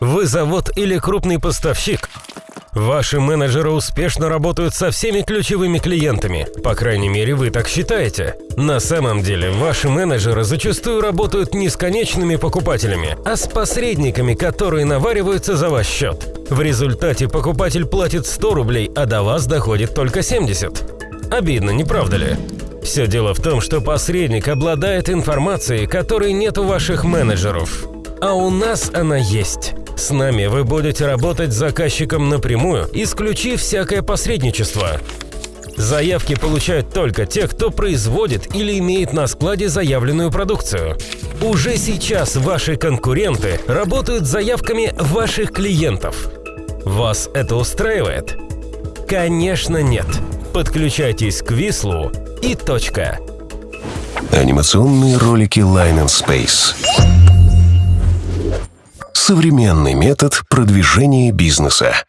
Вы завод или крупный поставщик? Ваши менеджеры успешно работают со всеми ключевыми клиентами. По крайней мере, вы так считаете. На самом деле, ваши менеджеры зачастую работают не с конечными покупателями, а с посредниками, которые навариваются за ваш счет. В результате покупатель платит 100 рублей, а до вас доходит только 70. Обидно, не правда ли? Все дело в том, что посредник обладает информацией, которой нет у ваших менеджеров. А у нас она есть. С нами вы будете работать с заказчиком напрямую, исключив всякое посредничество. Заявки получают только те, кто производит или имеет на складе заявленную продукцию. Уже сейчас ваши конкуренты работают с заявками ваших клиентов. Вас это устраивает? Конечно нет. Подключайтесь к Вислу и точка. Анимационные ролики Line and Space. Современный метод продвижения бизнеса.